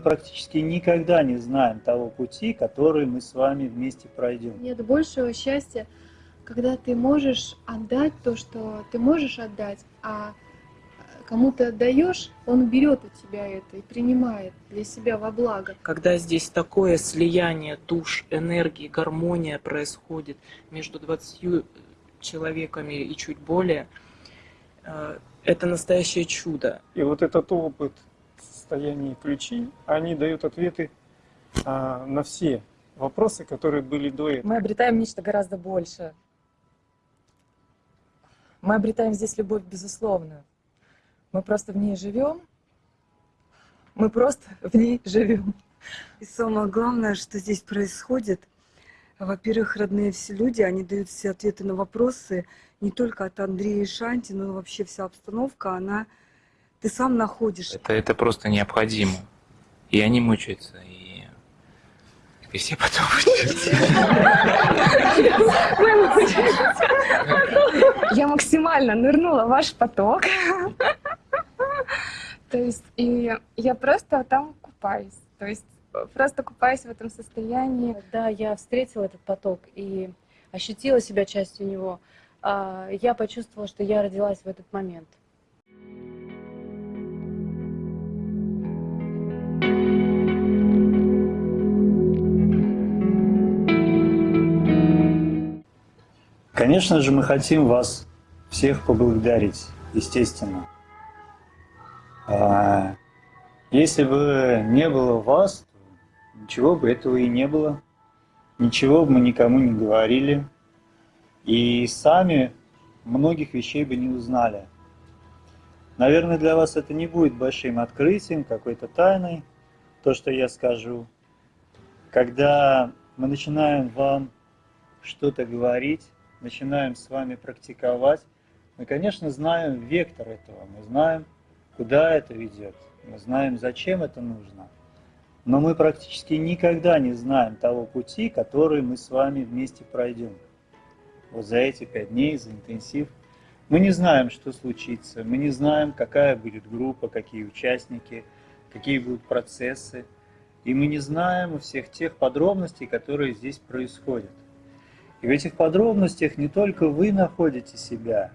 мы практически никогда не знаем того пути, который мы с вами вместе пройдем. Нет большего счастья, когда ты можешь отдать то, что ты можешь отдать, а кому ты отдаешь, он берет у тебя это и принимает для себя во благо. Когда здесь такое слияние душ, энергии, гармония происходит между 20 человеками и чуть более, э, это настоящее чудо. И вот этот опыт состояния ключи, они дают ответы а, на все вопросы, которые были до этого. Мы обретаем нечто гораздо большее. Мы обретаем здесь любовь безусловную. Мы просто в ней живем. Мы просто в ней живем. И самое главное, что здесь происходит, во-первых, родные все люди, они дают все ответы на вопросы, не только от Андрея и Шанти, но вообще вся обстановка, она ты сам находишь. Это, это просто необходимо. И они мучаются, и, и все потом Я максимально нырнула в ваш поток. То есть, и я просто там купаюсь. То есть, просто купаюсь в этом состоянии. Когда я встретила этот поток и ощутила себя частью него, а, я почувствовала, что я родилась в этот момент. Конечно же, мы хотим вас всех поблагодарить, естественно. А, если бы не было вас, ничего бы этого и не было. Ничего бы мы никому не говорили. И сами многих вещей бы не узнали. Наверное, для вас это не будет большим открытием, какой-то тайной, то, что я скажу. Когда мы начинаем вам что-то говорить, начинаем с вами практиковать, мы, конечно, знаем вектор этого, мы знаем, куда это ведет, мы знаем, зачем это нужно. Но мы практически никогда не знаем того пути, который мы с вами вместе пройдем. Вот за эти пять дней, за интенсив. Мы не знаем, что случится, мы не знаем, какая будет группа, какие участники, какие будут процессы. И мы не знаем всех тех подробностей, которые здесь происходят. И в этих подробностях не только вы находите себя,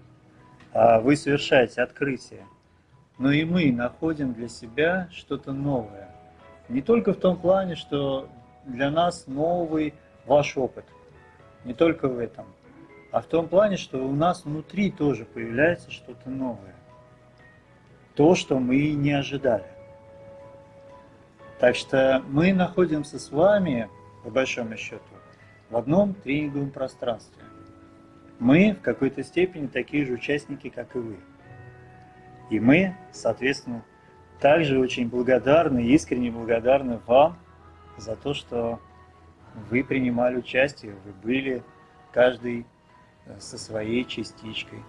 а вы совершаете открытие, но и мы находим для себя что-то новое. Не только в том плане, что для нас новый ваш опыт, не только в этом, а в том плане, что у нас внутри тоже появляется что-то новое. То, что мы не ожидали. Так что мы находимся с вами, по большому счету, в одном тренинговом пространстве. Мы в какой-то степени такие же участники, как и вы. И мы, соответственно, также очень благодарны, искренне благодарны вам за то, что вы принимали участие, вы были каждый э, со своей частичкой.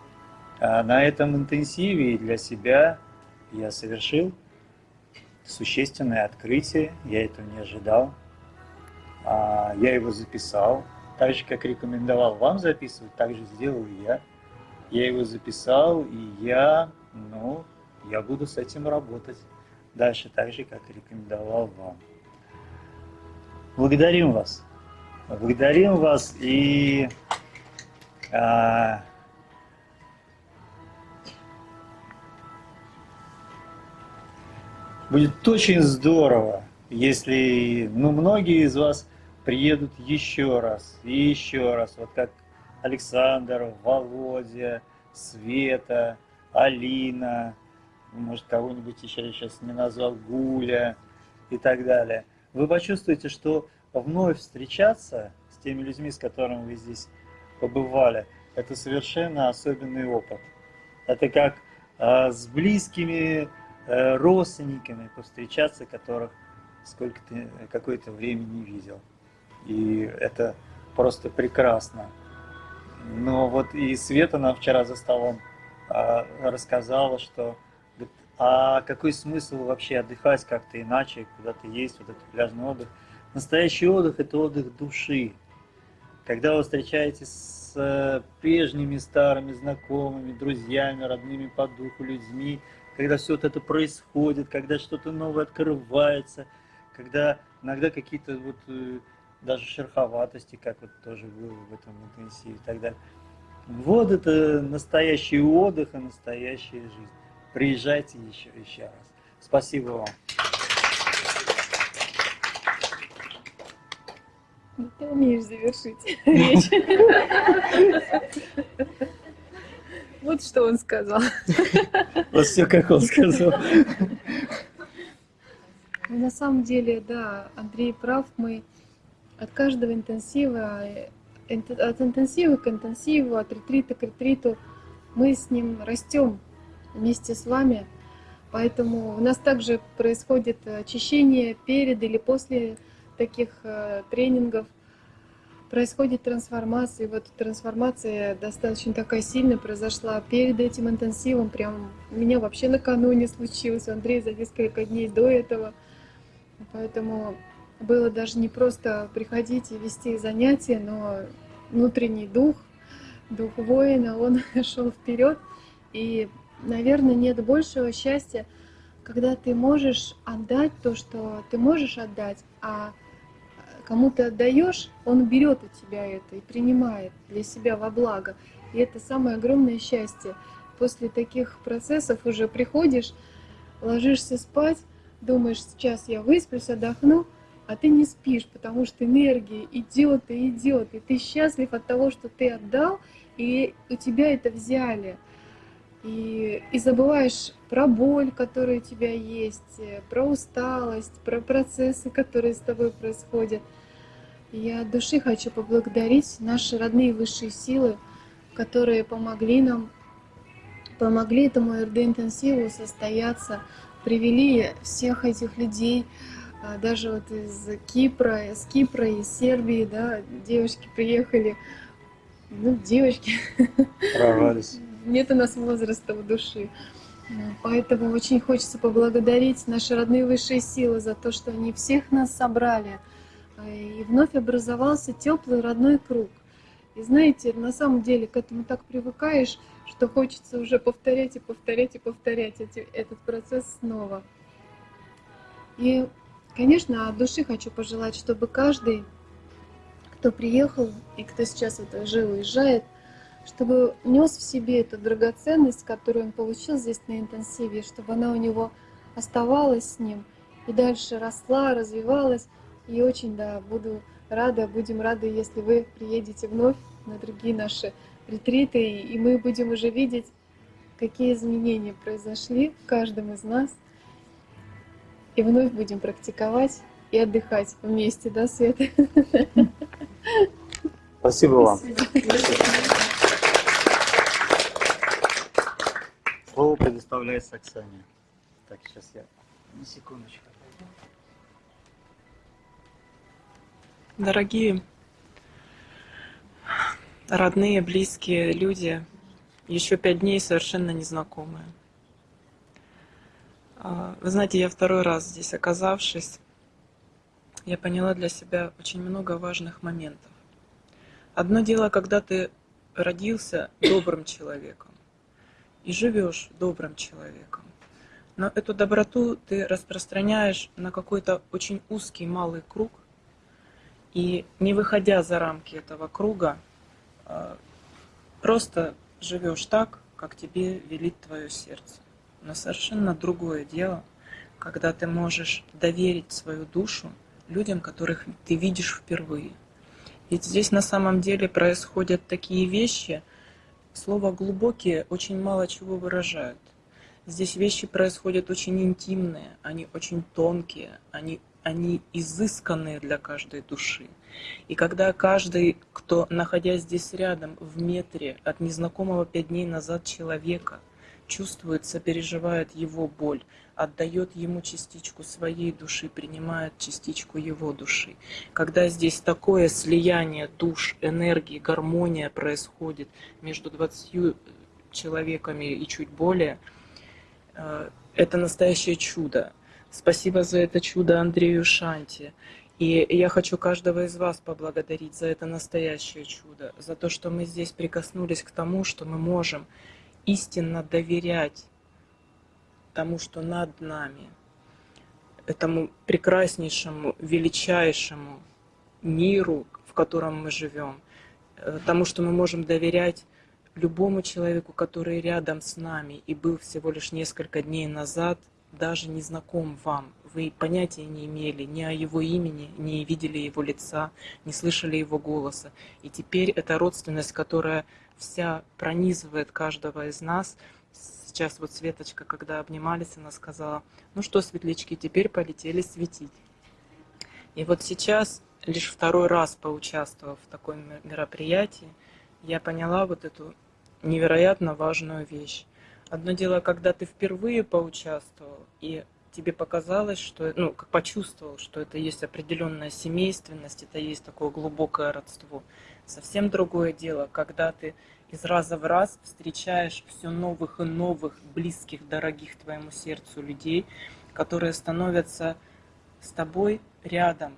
А на этом интенсиве для себя я совершил существенное открытие, я этого не ожидал. А, я его записал, так же, как рекомендовал вам записывать, так же сделал я. Я его записал, и я, ну, я буду с этим работать дальше, так же, как рекомендовал вам. Благодарим вас. Благодарим вас и а, будет очень здорово, если ну, многие из вас приедут еще раз и еще раз, вот как Александр, Володя, Света, Алина, может кого-нибудь еще я сейчас не назвал, Гуля и так далее. Вы почувствуете, что вновь встречаться с теми людьми, с которыми вы здесь побывали, это совершенно особенный опыт. Это как э, с близкими э, родственниками повстречаться, которых сколько ты какое-то время не видел и это просто прекрасно. Но вот и Света нам вчера за столом а, рассказала, что а какой смысл вообще отдыхать как-то иначе, куда-то есть, вот этот пляжный отдых. Настоящий отдых – это отдых души. Когда вы встречаетесь с э, прежними старыми знакомыми, друзьями, родными по духу людьми, когда все вот это происходит, когда что-то новое открывается – когда иногда какие-то вот э, даже шероховатости, как вот тоже было в этом интенсиве и так далее. Вот это настоящий отдых и настоящая жизнь. Приезжайте еще, еще раз. Спасибо вам. Ты умеешь завершить речь. Вот что он сказал. Вот все, как он сказал. На самом деле, да, Андрей прав. Мы от каждого интенсива, инт- от интенсива к интенсиву, от ретрита к ретриту, мы с ним растем вместе с вами. Поэтому у нас также происходит очищение перед или после таких э, тренингов. Происходит трансформация. И вот трансформация достаточно такая сильная произошла перед этим интенсивом. Прям у меня вообще накануне случилось, у Андрея за несколько дней до этого. Поэтому было даже не просто приходить и вести занятия, но внутренний дух, дух воина, он шел вперед. И, наверное, нет большего счастья, когда ты можешь отдать то, что ты можешь отдать, а кому ты отдаешь, он берет у тебя это и принимает для себя во благо. И это самое огромное счастье. После таких процессов уже приходишь, ложишься спать, думаешь, сейчас я высплюсь, отдохну, а ты не спишь, потому что энергия идет и идет, и ты счастлив от того, что ты отдал, и у тебя это взяли. И, и забываешь про боль, которая у тебя есть, э, про усталость, про процессы, которые с тобой происходят. Я от души хочу поблагодарить наши родные высшие силы, которые помогли нам, помогли этому РД-интенсиву состояться, привели всех этих людей, а, даже вот из Кипра, из Кипра, из Сербии, да, девушки приехали, ну, девочки, Прорвались. нет у нас возраста в души. Поэтому очень хочется поблагодарить наши родные высшие силы за то, что они всех нас собрали. И вновь образовался теплый родной круг. И знаете, на самом деле к этому так привыкаешь, что хочется уже повторять и повторять и повторять эти- этот процесс снова. И, конечно, от души хочу пожелать, чтобы каждый, кто приехал и кто сейчас вот уже уезжает, чтобы нес в себе эту драгоценность, которую он получил здесь на интенсиве, чтобы она у него оставалась с ним и дальше росла, развивалась. И очень, да, буду рада, будем рады, если вы приедете вновь на другие наши ретриты, и мы будем уже видеть, какие изменения произошли в каждом из нас. И вновь будем практиковать и отдыхать вместе, да, Света? Спасибо вам. Слово предоставляется Оксане. Так, сейчас я на секундочку. Дорогие родные, близкие люди, еще пять дней совершенно незнакомые. А, Вы знаете, я второй раз здесь оказавшись, я поняла для себя очень много важных моментов. Одно дело, когда ты родился добрым человеком и живешь добрым человеком. Но эту доброту ты распространяешь на какой-то очень узкий малый круг, и не выходя за рамки этого круга, просто живешь так, как тебе велит твое сердце. Но совершенно другое дело, когда ты можешь доверить свою душу людям, которых ты видишь впервые. Ведь здесь на самом деле происходят такие вещи, слово «глубокие» очень мало чего выражают. Здесь вещи происходят очень интимные, они очень тонкие, они, они изысканные для каждой души. И когда каждый, кто, находясь здесь рядом, в метре от незнакомого пять дней назад человека, чувствует, сопереживает его боль, отдает ему частичку своей души, принимает частичку его души. Когда здесь такое слияние душ, энергии, гармония происходит между 20 человеками и чуть более, э, это настоящее чудо. Спасибо за это чудо Андрею Шанти. И я хочу каждого из вас поблагодарить за это настоящее чудо, за то, что мы здесь прикоснулись к тому, что мы можем истинно доверять тому, что над нами. этому прекраснейшему, величайшему миру, в котором мы живем, э, тому, что мы можем доверять любому человеку, который рядом с нами и был всего лишь несколько дней назад, даже не знаком вам. Вы понятия не имели ни о его имени, не видели его лица, не слышали его голоса. И теперь эта родственность, которая вся пронизывает каждого из нас, сейчас вот Светочка, когда обнимались, она сказала, ну что, светлячки, теперь полетели светить. И вот сейчас, лишь второй раз поучаствовав в таком мероприятии, я поняла вот эту невероятно важную вещь. Одно дело, когда ты впервые поучаствовал, и тебе показалось, что, ну, как почувствовал, что это есть определенная семейственность, это есть такое глубокое родство. Совсем другое дело, когда ты из раза в раз встречаешь все новых и новых близких, дорогих твоему сердцу людей, которые становятся с тобой рядом,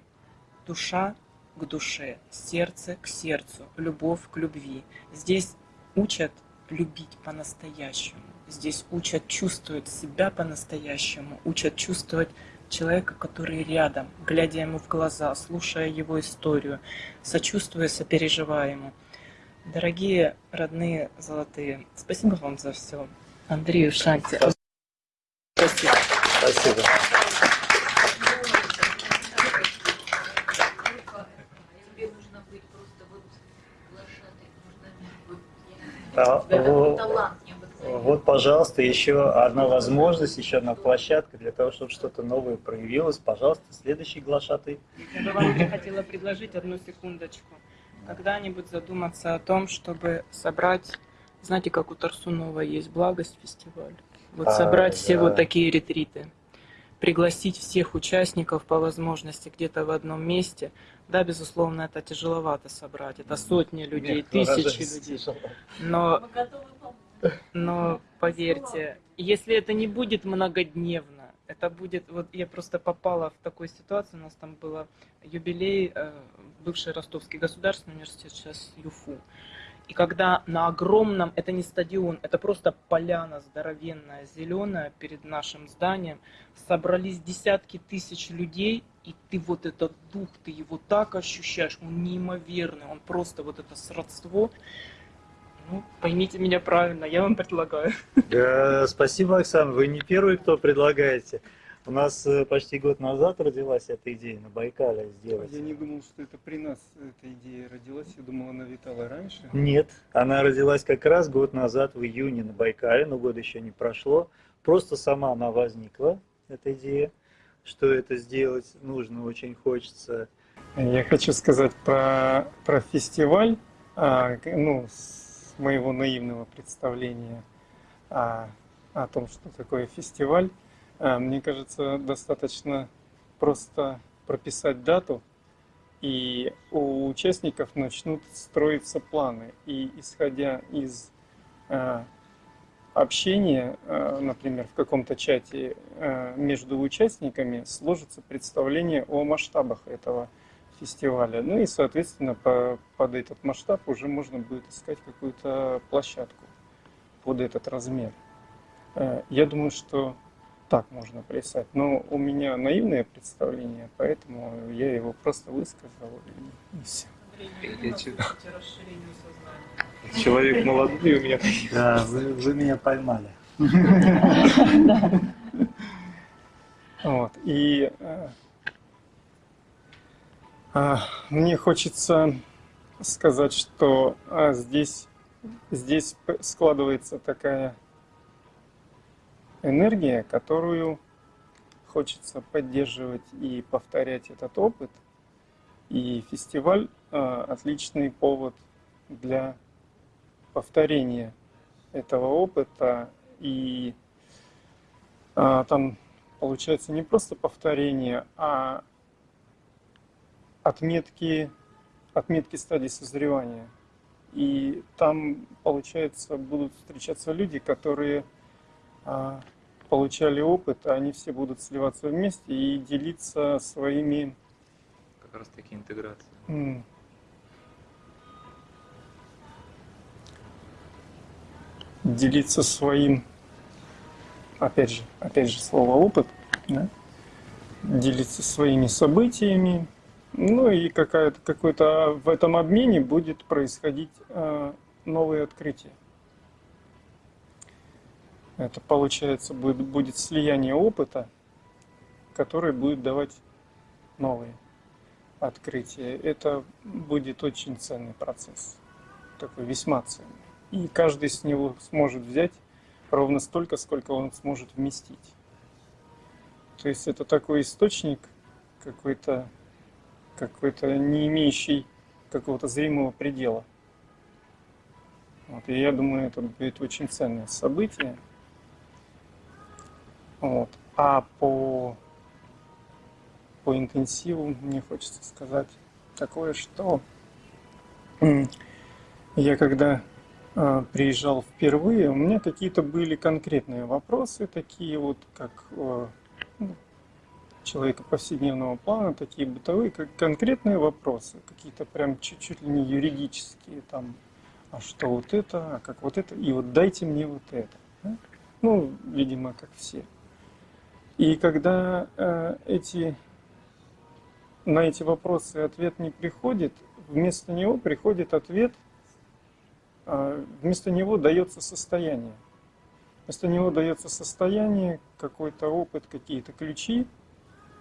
душа к душе, сердце к сердцу, любовь к любви. Здесь учат любить по-настоящему. Здесь учат чувствовать себя по-настоящему, учат чувствовать человека, который рядом, глядя ему в глаза, слушая его историю, сочувствуя, сопереживая ему. Дорогие родные золотые, спасибо вам за все. Андрею Шанти. Спасибо. Спасибо. А, вот, вот, пожалуйста, еще одна возможность, еще одна площадка для того, чтобы что-то новое проявилось. Пожалуйста, следующий глашатый. Я бы вам хотела предложить одну секундочку. Когда-нибудь задуматься о том, чтобы собрать, знаете, как у Тарсунова есть благость фестиваль, вот А, собрать все да. вот такие ретриты, пригласить всех участников по возможности где-то в одном месте. Да, безусловно, это тяжеловато собрать, это сотни людей, Нет, тысячи выражаясь людей. тяжело. Но, но поверьте, если это не будет многодневно, это будет, вот я просто попала в такую ситуацию, у нас там было юбилей, э, бывший Ростовский государственный университет, сейчас ЮФУ. И когда на огромном, это не стадион, это просто поляна здоровенная, зеленая перед нашим зданием, собрались десятки тысяч людей, и ты вот этот дух, ты его так ощущаешь, он неимоверный, он просто вот это сродство. Ну, поймите меня правильно, я вам предлагаю. Спасибо, Оксана. Вы не первый, кто предлагаете. У нас э, почти год назад родилась эта идея на Байкале сделать. Я не думал, что это при нас эта идея родилась. Я думал, она витала раньше. Нет, она родилась как раз год назад в июне на Байкале, но год еще не прошло. Просто сама она возникла, эта идея, что это сделать нужно, очень хочется. Я хочу сказать про, про фестиваль, а, ну, с моего наивного представления о, о том, что такое фестиваль. А, Мне кажется, достаточно просто прописать дату, и у участников начнут строиться планы. И исходя из а, общения, а, например, в каком-то чате а, между участниками, сложится представление о масштабах этого фестиваля. Ну и, соответственно, по- под этот масштаб уже можно будет искать какую-то площадку под этот размер. Э, Я думаю, что так можно плясать. Но у меня наивное представление, поэтому я его просто высказал и, и все. Человек молодой у меня. Да, вы, вы меня поймали. Вот. И э, мне хочется сказать, что а, здесь, здесь складывается такая энергия, которую хочется поддерживать и повторять этот опыт. И фестиваль а, отличный повод для повторения этого опыта. И а, там получается не просто повторение, а отметки, отметки стадии созревания. И там, получается, будут встречаться люди, которые а, получали опыт, а они все будут сливаться вместе и делиться своими Как раз таки интеграция. м, делиться своим, опять же, опять же слово опыт, да? делиться своими событиями, ну и какой-то в этом обмене будет происходить э, новые открытия. Это получается будет, будет слияние опыта, который будет давать новые открытия. Это будет очень ценный процесс, такой весьма ценный. И каждый с него сможет взять ровно столько, сколько он сможет вместить. То есть это такой источник какой-то какой-то не имеющий какого-то зримого предела. Вот, и я думаю, это будет очень ценное событие. Вот. А по, по интенсиву мне хочется сказать такое, что я когда э, приезжал впервые, у меня какие-то были конкретные вопросы, такие вот, как э, человека повседневного плана, такие бытовые, как конкретные вопросы, какие-то прям чуть-чуть ли не юридические, там, а что вот это, а как вот это, и вот дайте мне вот это. Да? Ну, видимо, как все. И когда э, эти, на эти вопросы ответ не приходит, вместо него приходит ответ, э, вместо него дается состояние. Вместо него дается состояние, какой-то опыт, какие-то ключи,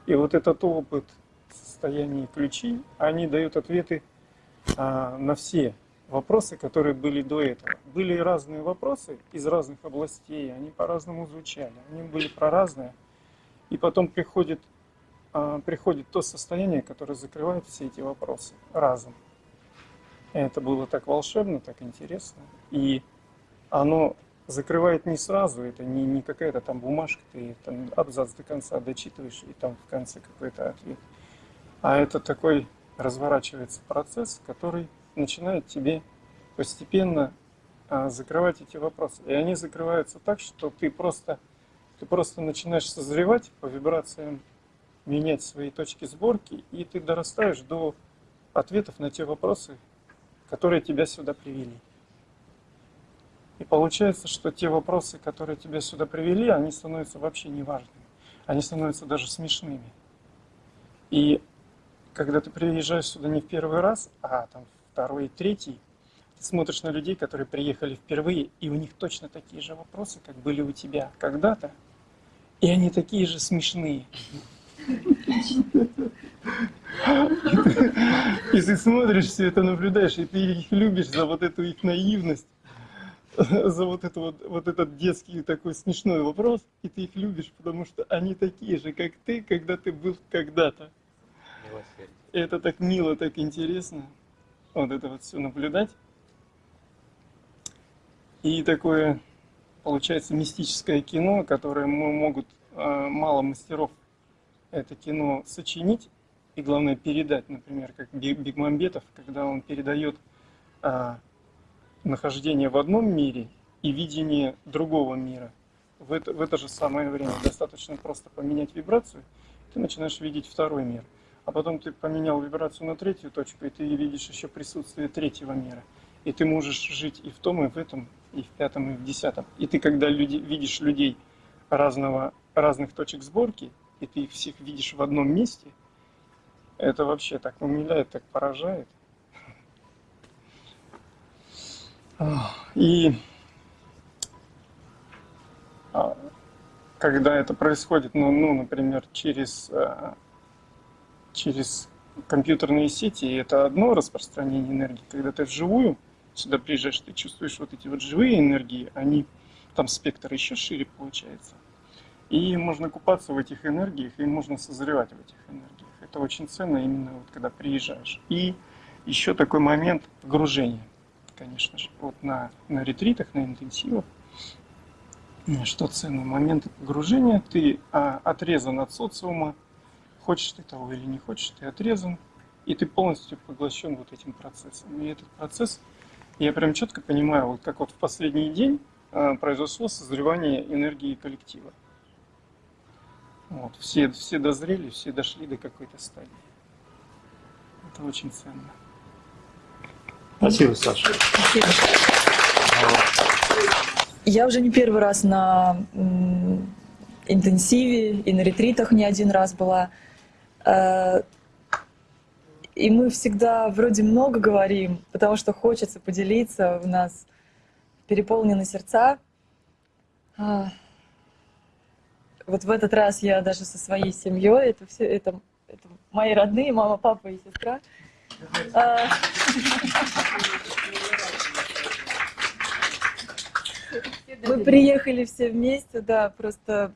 и вот этот опыт, состояние ключи, они дают ответы а, на все вопросы, которые были до этого. Были разные вопросы из разных областей, они по-разному звучали, они были про разное. И потом приходит, а, приходит то состояние, которое закрывает все эти вопросы разом. Это было так волшебно, так интересно. И оно закрывает не сразу, это не, не какая-то там бумажка, ты там абзац до конца дочитываешь, и там в конце какой-то ответ. А это такой разворачивается процесс, который начинает тебе постепенно а, закрывать эти вопросы. И они закрываются так, что ты просто, ты просто начинаешь созревать по вибрациям, менять свои точки сборки, и ты дорастаешь до ответов на те вопросы, которые тебя сюда привели. И получается, что те вопросы, которые тебя сюда привели, они становятся вообще неважными. Они становятся даже смешными. И когда ты приезжаешь сюда не в первый раз, а там второй третий, ты смотришь на людей, которые приехали впервые, и у них точно такие же вопросы, как были у тебя когда-то, и они такие же смешные. И ты смотришь все это, наблюдаешь, и ты их любишь за вот эту их наивность, за вот, это вот, вот этот детский такой смешной вопрос, и ты их любишь, потому что они такие же, как ты, когда ты был когда-то. Это так мило, так интересно, вот это вот все наблюдать. И такое, получается, мистическое кино, которое могут а, мало мастеров это кино сочинить, и главное передать, например, как Бигмамбетов, когда он передает а, нахождение в одном мире и видение другого мира. В это, в это же самое время достаточно просто поменять вибрацию, ты начинаешь видеть второй мир. А потом ты поменял вибрацию на третью точку, и ты видишь еще присутствие третьего мира. И ты можешь жить и в том, и в этом, и в пятом, и в десятом. И ты, когда люди, видишь людей разного, разных точек сборки, и ты их всех видишь в одном месте, это вообще так умиляет, так поражает. И а, когда это происходит, ну, ну например, через, э, через компьютерные сети, это одно распространение энергии. Когда ты вживую сюда приезжаешь, ты чувствуешь вот эти вот живые энергии, они, там спектр еще шире получается. И можно купаться в этих энергиях, и можно созревать в этих энергиях. Это очень ценно именно вот когда приезжаешь. И еще такой момент погружения конечно же, вот на, на ретритах, на интенсивах. Что ценный момент погружения, ты а, отрезан от социума, хочешь ты того или не хочешь, ты отрезан, и ты полностью поглощен вот этим процессом. И этот процесс, я прям четко понимаю, вот как вот в последний день а, произошло созревание энергии коллектива. Вот, все, все дозрели, все дошли до какой-то стадии. Это очень ценно. Спасибо, Саша. Спасибо. Я уже не первый раз на интенсиве, и на ретритах не один раз была. Э, и мы всегда вроде много говорим, потому что хочется поделиться, у нас переполнены сердца. А, вот в этот раз я даже со своей семьей, это все, это, это мои родные, мама, папа и сестра. А, Мы приехали все вместе, да, просто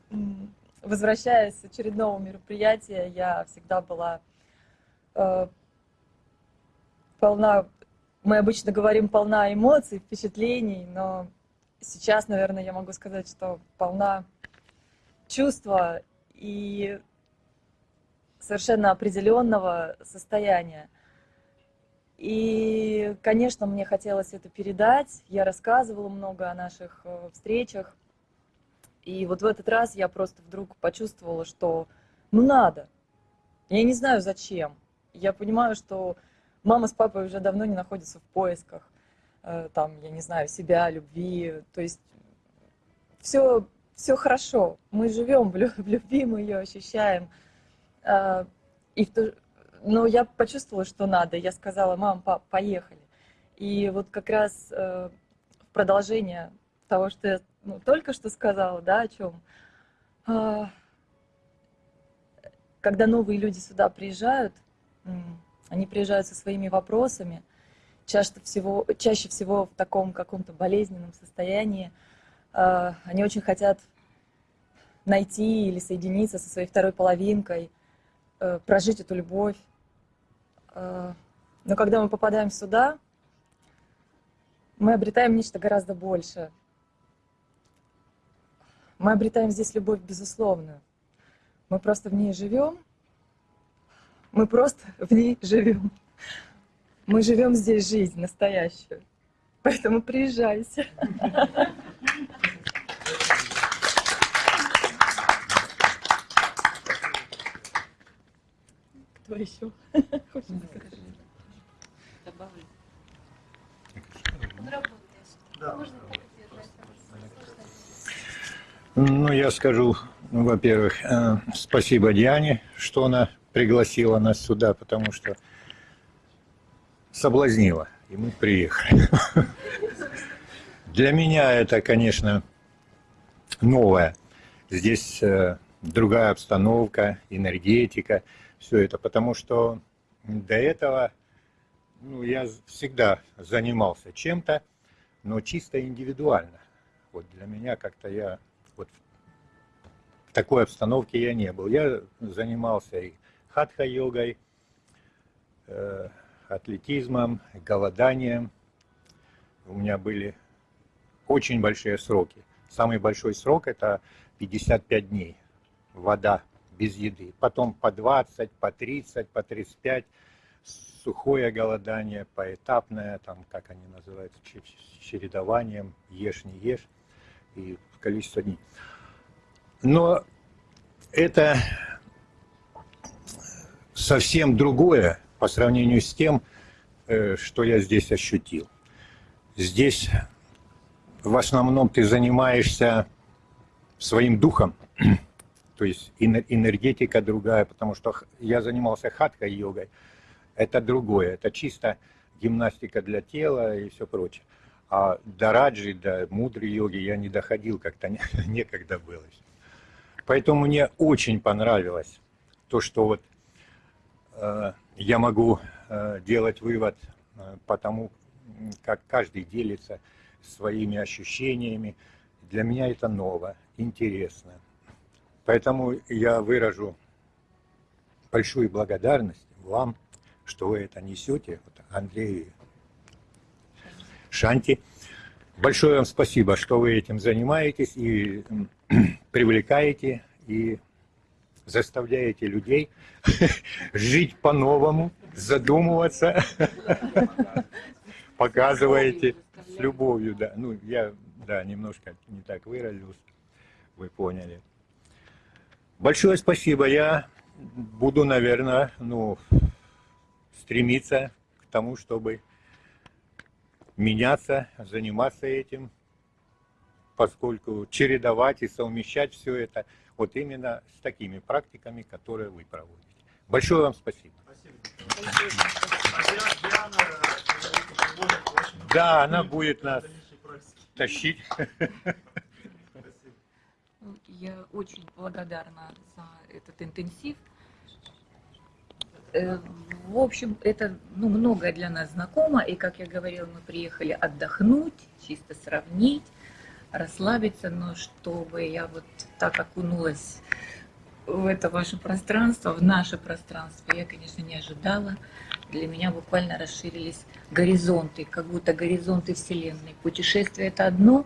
возвращаясь с очередного мероприятия, я всегда была э, полна, мы обычно говорим полна эмоций, впечатлений, но сейчас, наверное, я могу сказать, что полна чувства и совершенно определенного состояния. И, конечно, мне хотелось это передать. Я рассказывала много о наших э, встречах. И вот в этот раз я просто вдруг почувствовала, что ну надо. Я не знаю зачем. Я понимаю, что мама с папой уже давно не находятся в поисках. Э, там, я не знаю, себя, любви. То есть все, все хорошо. Мы живем в любви, мы ее ощущаем. Э, и в то, но я почувствовала, что надо. Я сказала, мам, пап, поехали. И вот как раз э, в продолжение того, что я ну, только что сказала, да, о чем. Э, когда новые люди сюда приезжают, они приезжают со своими вопросами, чаще всего, чаще всего в таком каком-то болезненном состоянии. Э, они очень хотят найти или соединиться со своей второй половинкой, э, прожить эту любовь. Но когда мы попадаем сюда, мы обретаем нечто гораздо большее. Мы обретаем здесь любовь безусловную. Мы просто в ней живем. Мы просто в ней живем. Мы живем здесь жизнь настоящую. Поэтому приезжайте. Кто еще? Добавлю. Ну, я скажу, ну, во-первых, э, спасибо Диане, что она пригласила нас сюда, потому что соблазнила, и мы приехали. Для меня это, конечно, новое. Здесь э, другая обстановка, энергетика, все это, потому что до этого ну, я всегда занимался чем-то, но чисто индивидуально. Вот для меня как-то я вот в такой обстановке я не был. Я занимался и хатха-йогой, э, атлетизмом, голоданием. У меня были очень большие сроки. Самый большой срок это 55 дней. Вода без еды. Потом по 20, по 30, по 35 сухое голодание, поэтапное, там, как они называются, чередованием, ешь, не ешь, и количество дней. Но это совсем другое по сравнению с тем, э, что я здесь ощутил. Здесь в основном ты занимаешься своим духом, то есть энергетика другая, потому что я занимался хатха-йогой, это другое, это чисто гимнастика для тела и все прочее. А до раджи, до мудрой йоги я не доходил, как-то некогда было. Поэтому мне очень понравилось то, что вот э, я могу э, делать вывод э, по тому, как каждый делится своими ощущениями. Для меня это ново, интересно. Поэтому я выражу большую благодарность вам, что вы это несете, вот Андрею Шанти. Большое вам спасибо, что вы этим занимаетесь и привлекаете и заставляете людей жить по-новому, задумываться, показываете с любовью, да. Ну, я, да, немножко не так выразился, вы поняли. Большое спасибо. Я буду, наверное, ну, стремиться к тому, чтобы меняться, заниматься этим, поскольку чередовать и совмещать все это вот именно с такими практиками, которые вы проводите. Большое вам спасибо. Да, она будет нас тащить. Я очень благодарна за этот интенсив. Э, В общем, это ну, многое для нас знакомо, и, как я говорила, мы приехали отдохнуть, чисто сравнить, расслабиться, но чтобы я вот так окунулась в это ваше пространство, в наше пространство, я, конечно, не ожидала. Для меня буквально расширились горизонты, как будто горизонты Вселенной. Путешествие – это одно,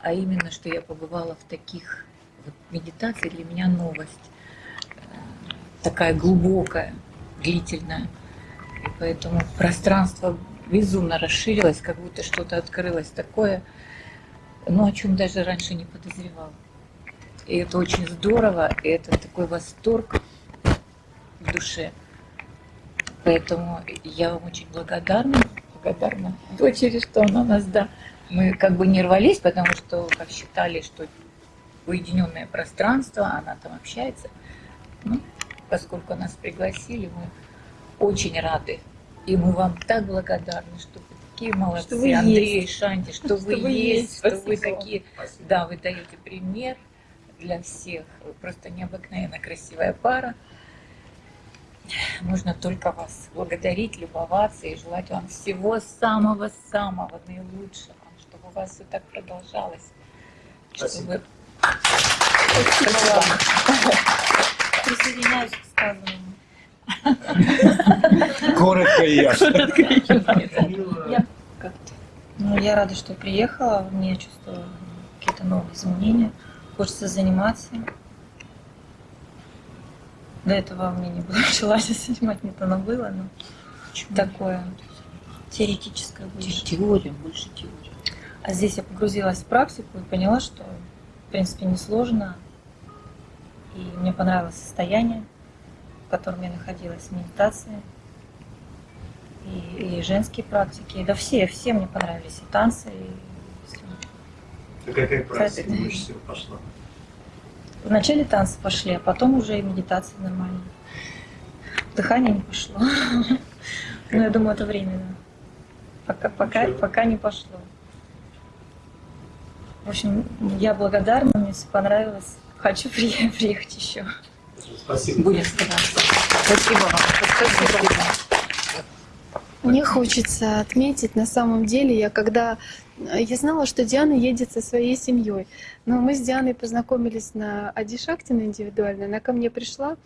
а именно, что я побывала в таких вот медитациях, для меня новость. Э, Такая глубокая, длительная. И поэтому пространство безумно расширилось, как будто что-то открылось такое, ну, о чем даже раньше не подозревала. И это очень здорово, и это такой восторг в душе. Поэтому я вам очень благодарна, благодарна дочери, что она нас, да, мы как бы не рвались, потому что как считали, что уединенное пространство, она там общается. Ну, поскольку нас пригласили, мы очень рады. И мы вам так благодарны, что вы такие молодцы, Что вы Андрей, есть. Шанти, что, Что вы вы есть, что вы Спасибо вам. такие, да, вы даете пример для всех. Вы просто необыкновенно красивая пара. Можно только вас благодарить, любоваться и желать вам всего самого-самого наилучшего, чтобы у вас все так продолжалось. Чтобы... Спасибо вам. Присоединяюсь к сказанному. Коротко и ясно. Я как-то. Ну, я рада, что приехала. Мне чувствую какие-то новые изменения. Хочется заниматься. До этого у меня не было желания занимать, мне оно было, но такое теоретическое больше. Теория, больше теория. А здесь я погрузилась в практику и поняла, что в принципе несложно. И мне понравилось состояние, в котором я находилась, медитация. И, и женские практики. Да все, все мне понравились. И танцы, и всё. Ты какая Кстати, практика больше всего пошла? Вначале танцы пошли, а потом уже и медитация нормально. Дыхание не пошло. Но я думаю, это временно. Пока, пока, пока не пошло. В общем, я благодарна, мне все понравилось. Хочу при- приехать еще. Спасибо. Будем стараться. Спасибо вам. Спасибо вам. Мне хочется отметить, на самом деле, я когда я знала, что Диана едет со своей семьей, но мы с Дианой познакомились на Адишактина индивидуально, она ко мне пришла,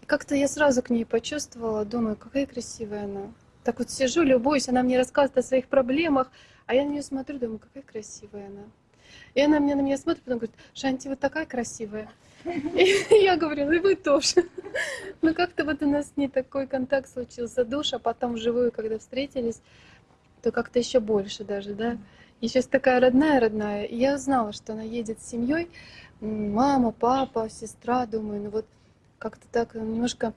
и как-то я сразу к ней почувствовала, думаю, какая красивая она. Так вот сижу, любуюсь, она мне рассказывает о своих проблемах, а я на нее смотрю, думаю, какая красивая она. И она мне на меня смотрит, потом говорит, Шанти, вот такая красивая. И я говорю, ну и вы тоже. Ну как-то вот у нас с ней такой контакт случился, душ, а потом вживую, когда встретились, то как-то еще больше даже, да. И сейчас такая родная, родная. И я знала, что она едет с семьей, мама, папа, сестра, думаю, ну вот как-то так немножко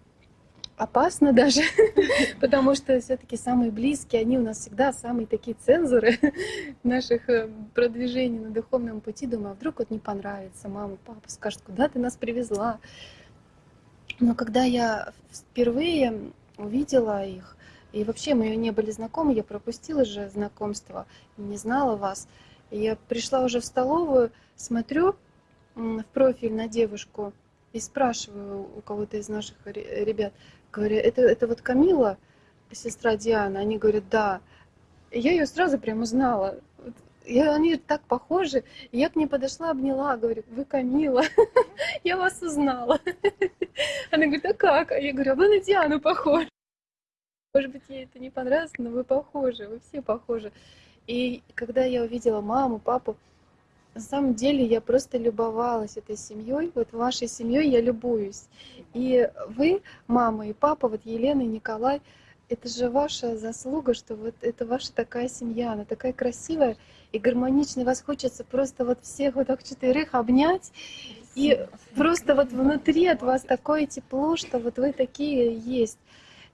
опасно даже, потому что все-таки самые близкие, они у нас всегда самые такие цензоры наших э, продвижений на духовном пути. Думаю, а вдруг вот не понравится, мама, папа скажут, куда ты нас привезла. Но когда я впервые увидела их, и вообще мы не были знакомы, я пропустила же знакомство, не знала вас. Я пришла уже в столовую, смотрю в профиль на девушку и спрашиваю у кого-то из наших ре- ребят, говорю, это, это вот Камила, сестра Дианы? Они говорят, да. Я ее сразу прям узнала. И они так похожи. Я к ней подошла, обняла, говорю, вы Камила, я вас узнала. Она говорит, а как? А я говорю, а вы на Диану похожи. Может быть, ей это не понравилось, но вы похожи, вы все похожи. И когда я увидела маму, папу, на самом деле я просто любовалась этой семьей. Вот вашей семьей я любуюсь. И вы, мама и папа, вот Елена и Николай, это же ваша заслуга, что вот это ваша такая семья, она такая красивая и гармоничная. Вас хочется просто вот всех вот так четверых обнять. И просто вот внутри от вас такое тепло, что вот вы такие есть.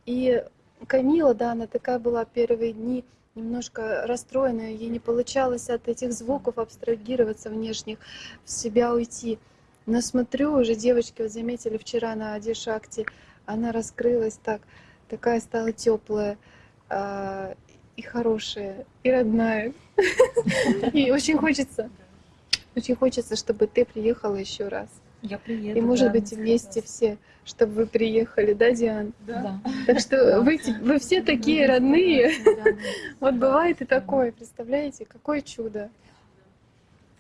И Камила, да, она такая была первые дни, немножко расстроенная, ей не получалось от этих звуков абстрагироваться внешних, в себя уйти. Но смотрю, уже девочки вот заметили вчера на Адишакте, она раскрылась так, такая стала теплая и хорошая, и родная. И очень хочется, очень хочется, чтобы ты приехала еще раз. Я приеду. И может да, быть вместе все, чтобы вы приехали, да, Диан? Да. Так что вы, вы все такие родные. Вот бывает и такое, представляете, какое чудо.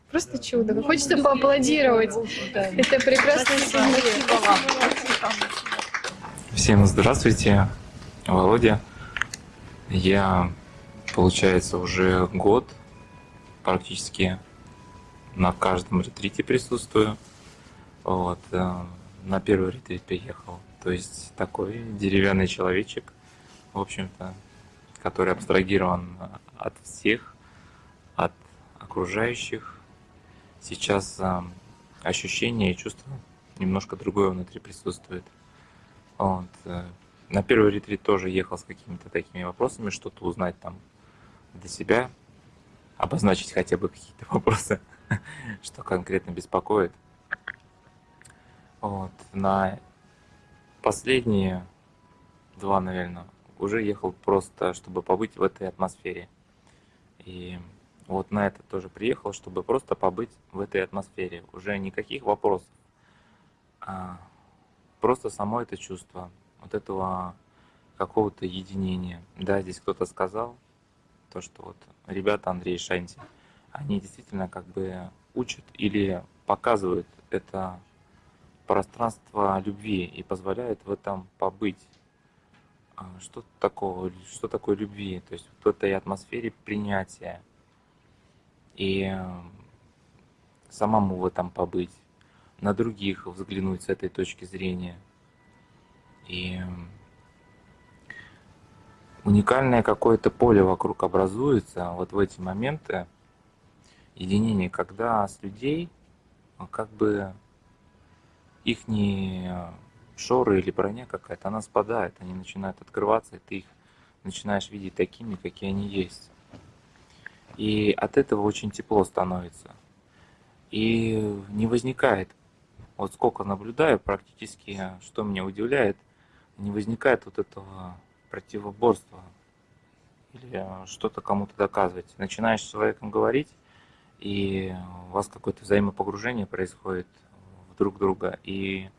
Просто чудо. Хочется поаплодировать. Это прекрасная семья. Всем здравствуйте, Володя. Я, получается, уже год практически на каждом ретрите присутствую. Вот. э, На первый ретрит приехал. То есть такой деревянный человечек, в общем-то, который абстрагирован от всех, от окружающих. Сейчас э, ощущение и чувство немножко другое внутри присутствует. Вот. э, На первый ретрит тоже ехал с какими-то такими вопросами, что-то узнать там для себя, обозначить хотя бы какие-то вопросы, что конкретно беспокоит. Вот. На последние два, наверное, уже ехал просто, чтобы побыть в этой атмосфере. И вот на это тоже приехал, чтобы просто побыть в этой атмосфере. Уже никаких вопросов, а просто само это чувство, вот этого какого-то единения. Да, здесь кто-то сказал, то, что вот ребята Андрей Шанти, они действительно как бы учат или показывают это пространство любви и позволяют в этом побыть. А Что такого, что такое любви? То есть в этой атмосфере принятия. И э, самому в этом побыть, на других взглянуть с этой точки зрения. И э, уникальное какое-то поле вокруг образуется вот в эти моменты единения, когда с людей а, как бы их шоры или броня какая-то, она спадает, они начинают открываться, и ты их начинаешь видеть такими, какие они есть. И от этого очень тепло становится. И не возникает, вот сколько наблюдаю практически, что меня удивляет, не возникает вот этого противоборства или что-то кому-то доказывать. Начинаешь с человеком говорить, и у вас какое-то взаимопогружение происходит друг друга, и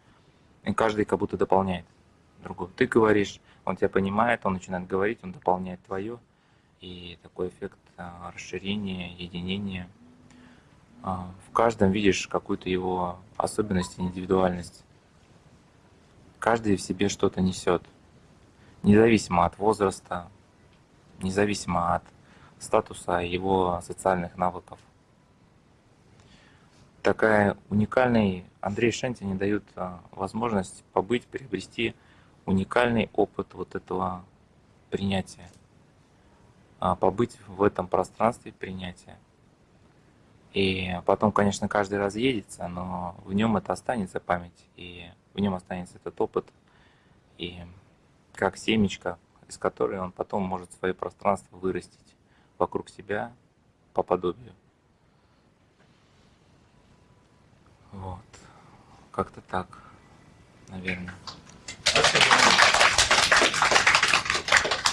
каждый как будто дополняет другого. Ты говоришь, он тебя понимает, он начинает говорить, он дополняет твое, и такой эффект а, расширения, единения. А, В каждом видишь какую-то его особенность, индивидуальность. Каждый в себе что-то несет, независимо от возраста, независимо от статуса его социальных навыков. Такая уникальный Андрей Шенти не дает а, возможность побыть, приобрести уникальный опыт вот этого принятия, а, побыть в этом пространстве принятия. И потом, конечно, каждый раз едется, но в нем это останется память, и в нем останется этот опыт, и как семечко, из которой он потом может свое пространство вырастить вокруг себя по подобию. Вот. Как-то так, наверное.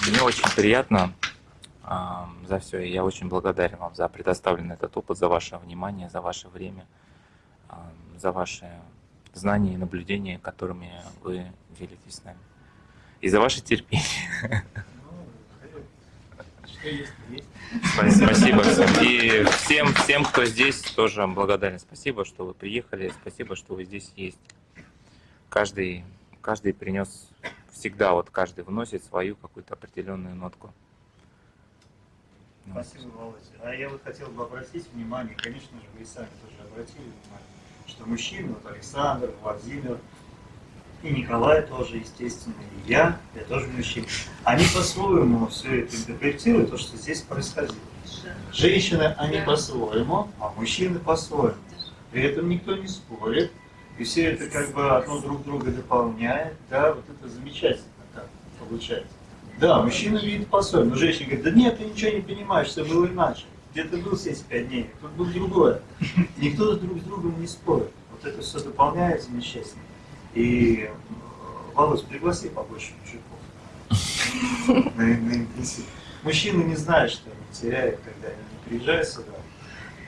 Мне очень приятно а, за все. Я очень благодарен вам за предоставленный этот опыт, за ваше внимание, за ваше время, а, за ваши знания и наблюдения, которыми вы делитесь с нами. И за ваше терпение. Спасибо всем. И всем, всем, кто здесь, тоже благодарен. Спасибо, что вы приехали. Спасибо, что вы здесь есть. Каждый, каждый принес всегда, вот каждый вносит свою какую-то определенную нотку. Спасибо, Володя. А я вот хотел бы обратить внимание, конечно же, вы и сами тоже обратили внимание, что мужчины, вот Александр, Владимир, и Николай тоже, естественно, и я, я тоже мужчина, они по-своему все это интерпретируют, то, что здесь происходило. Женщины, они по-своему, а мужчины по-своему. При этом никто не спорит, и все это как бы одно друг друга дополняет, да, вот это замечательно так получается. Да, мужчина видит по-своему, но женщина говорит, да нет, ты ничего не понимаешь, все было иначе. Где ты был 75 дней, тут было другое. Никто друг с другом не спорит. Вот это все дополняет замечательно. И, Володь, пригласи побольше мужиков на, на интенсив. Мужчины не знают, что они теряют, когда они не приезжают сюда,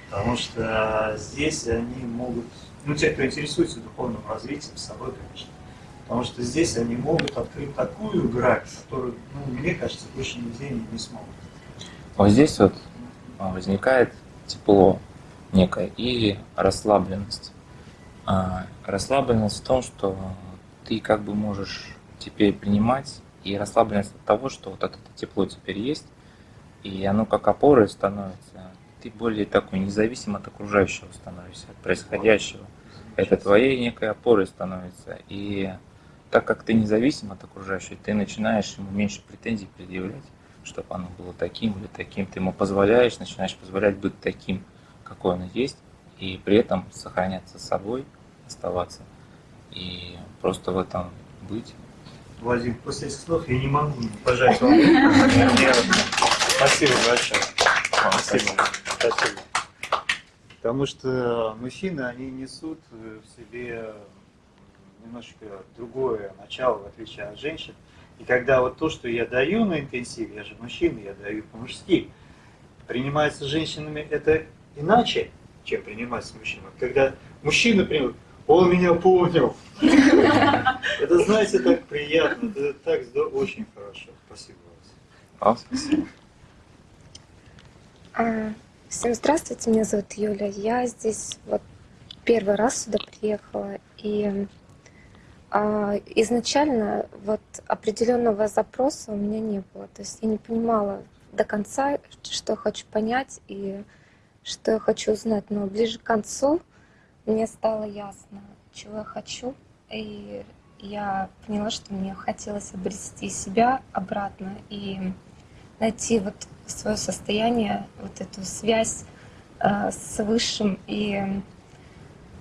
потому что здесь они могут, ну, те, кто интересуется духовным развитием, с собой, конечно, потому что здесь они могут открыть такую грань, которую, ну, мне кажется, больше нигде не, не смогут. Вот здесь вот а, возникает тепло некое и расслабленность. А, расслабленность в том, что ты как бы можешь теперь принимать, и расслабленность от того, что вот это тепло теперь есть, и оно как опорой становится. Ты более такой независим от окружающего становишься, от происходящего. Это твоей некой опорой становится. И так как ты независим от окружающего, ты начинаешь ему меньше претензий предъявлять, чтобы оно было таким или таким. Ты ему позволяешь, начинаешь позволять быть таким, какой он есть, и при этом сохраняться собой, оставаться, и просто в этом быть. Владимир, после этих слов я не могу не пожать вам. Спасибо большое. Спасибо. Спасибо. Потому что мужчины, они несут в себе немножко другое начало, в отличие от женщин. И когда вот то, что я даю на интенсиве, я же мужчина, я даю по-мужски, принимается женщинами это иначе, чем принимается мужчинами. Когда мужчина принимает, он меня понял. Это, знаете, так приятно, это так здорово, очень хорошо. Спасибо вам. спасибо. А, всем здравствуйте, меня зовут Юля. Я здесь вот первый раз сюда приехала, и а, изначально вот определенного запроса у меня не было. То есть я не понимала до конца, что хочу понять и что я хочу узнать. Но ближе к концу мне стало ясно, чего я хочу. И я поняла, что мне хотелось обрести себя обратно и найти вот свое состояние, вот эту связь э, с Высшим. И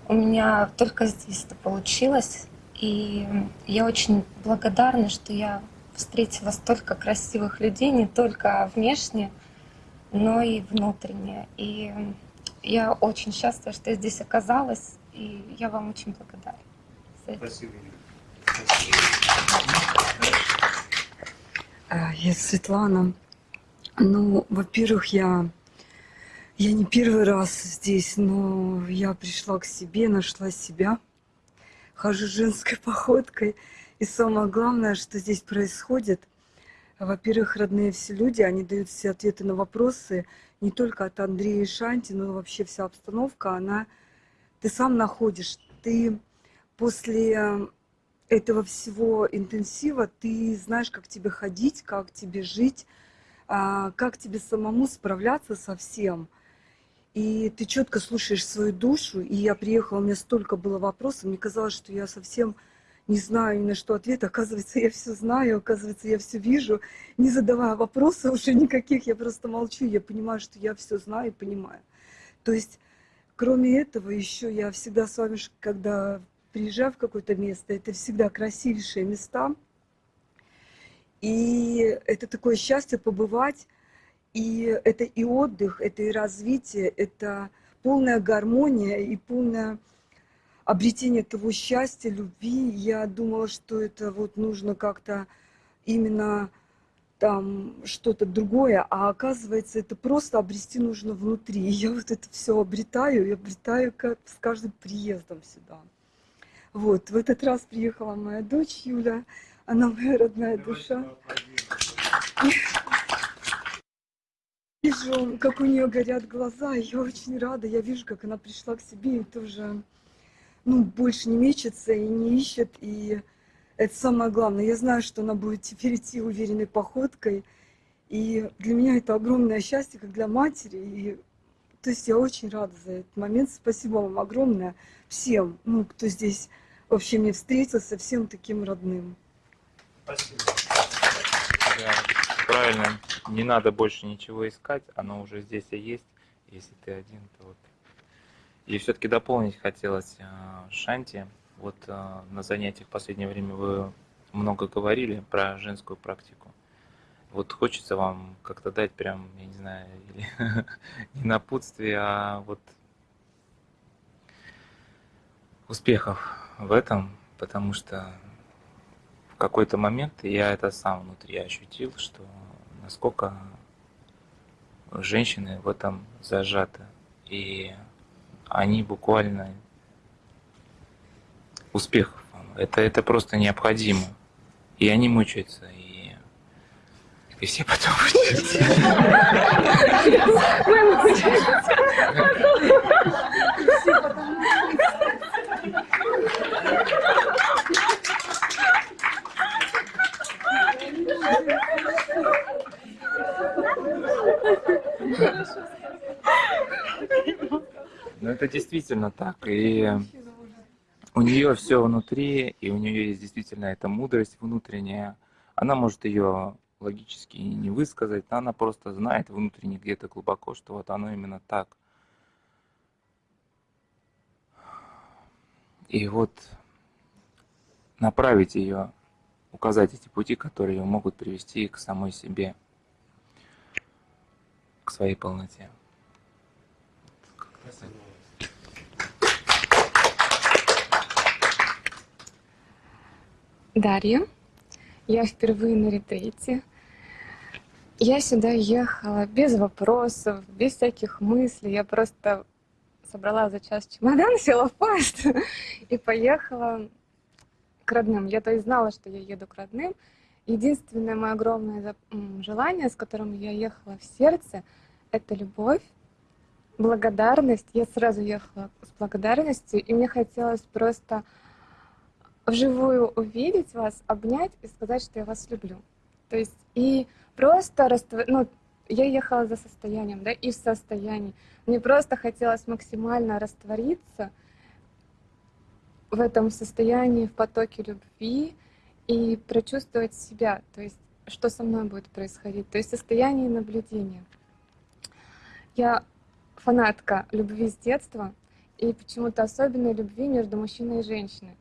у меня только здесь это получилось. И я очень благодарна, что я встретила столько красивых людей, не только внешне, но и внутренне. И я очень счастлива, что я здесь оказалась, и я вам очень благодарна. Спасибо. А, Я Светлана. Ну, во-первых, я, я не первый раз здесь, но я пришла к себе, нашла себя. Хожу женской походкой. И самое главное, что здесь происходит, во-первых, родные все люди, они дают все ответы на вопросы, не только от Андрея и Шанти, но вообще вся обстановка, она, ты сам находишь, ты после этого всего интенсива, ты знаешь, как тебе ходить, как тебе жить, а, как тебе самому справляться со всем. И ты четко слушаешь свою душу. И я приехала, у меня столько было вопросов, мне казалось, что я совсем не знаю ни на что ответ. Оказывается, я все знаю, оказывается, я все вижу. Не задавая вопросов уже никаких, я просто молчу. Я понимаю, что я все знаю и понимаю. То есть, кроме этого, еще я всегда с вами, когда приезжаю в какое-то место, это всегда красивейшие места. И это такое счастье побывать. И это и отдых, это и развитие, это полная гармония и полное обретение того счастья, любви. Я думала, что это вот нужно как-то именно там что-то другое, а оказывается, это просто обрести нужно внутри. И я вот это все обретаю, и обретаю как с каждым приездом сюда. Вот, в этот раз приехала моя дочь Юля, она моя родная душа. Вижу, как у нее горят глаза, я очень рада, я вижу, как она пришла к себе и тоже, ну, больше не мечется и не ищет, и это самое главное. Я знаю, что она будет теперь идти уверенной походкой, и для меня это огромное счастье, как для матери, и то есть я очень рада за этот момент. Спасибо вам огромное всем, ну, кто здесь вообще мне встретился, всем таким родным. Спасибо. Да, правильно. Не надо больше ничего искать, оно уже здесь и есть. Если ты один, то вот. И все-таки дополнить хотелось э, Шанти. Вот э, на занятиях в последнее время вы много говорили про женскую практику. Вот хочется вам как-то дать прям, я не знаю, или не напутствие, а вот успехов в этом, потому что в какой-то момент я это сам внутри ощутил, что насколько женщины в этом зажаты. И они буквально успехов. Это, это просто необходимо. И они мучаются, и, и все потом мучаются. Мы мучаемся. Ну это действительно так. И у нее все внутри, и у нее есть действительно эта мудрость внутренняя. Она может ее логически не высказать, но она просто знает внутренне где-то глубоко, что вот оно именно так. И вот направить ее, указать эти пути, которые ее могут привести к самой себе, к своей полноте. Дарья. Я впервые на ретрите. Я сюда ехала без вопросов, без всяких мыслей. Я просто собрала за час чемодан, села в поезд и поехала к родным. Я то есть знала, что я еду к родным. Единственное мое огромное желание, с которым я ехала в сердце, это любовь, благодарность. Я сразу ехала с благодарностью, и мне хотелось просто вживую увидеть вас, обнять и сказать, что я вас люблю. То есть и просто раствор... ну, я ехала за состоянием, да, и в состоянии. Мне просто хотелось максимально раствориться в этом состоянии, в потоке любви и прочувствовать себя, то есть что со мной будет происходить, то есть состояние наблюдения. Я фанатка любви с детства и почему-то особенной любви между мужчиной и женщиной.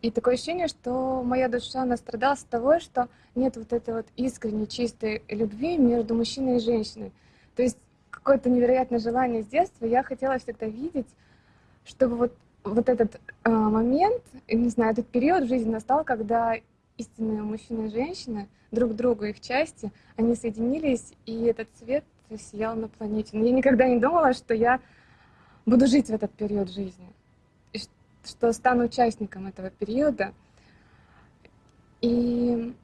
И такое ощущение, что моя душа настрадалась от того, что нет вот этой вот искренней, чистой любви между мужчиной и женщиной. То есть какое-то невероятное желание с детства. Я хотела всегда видеть, чтобы вот, вот этот э, момент, не знаю, этот период в жизни настал, когда истинные мужчина и женщина, друг другу их части, они соединились, и этот цвет сиял на планете. Но я никогда не думала, что я буду жить в этот период жизни что стану участником этого периода. И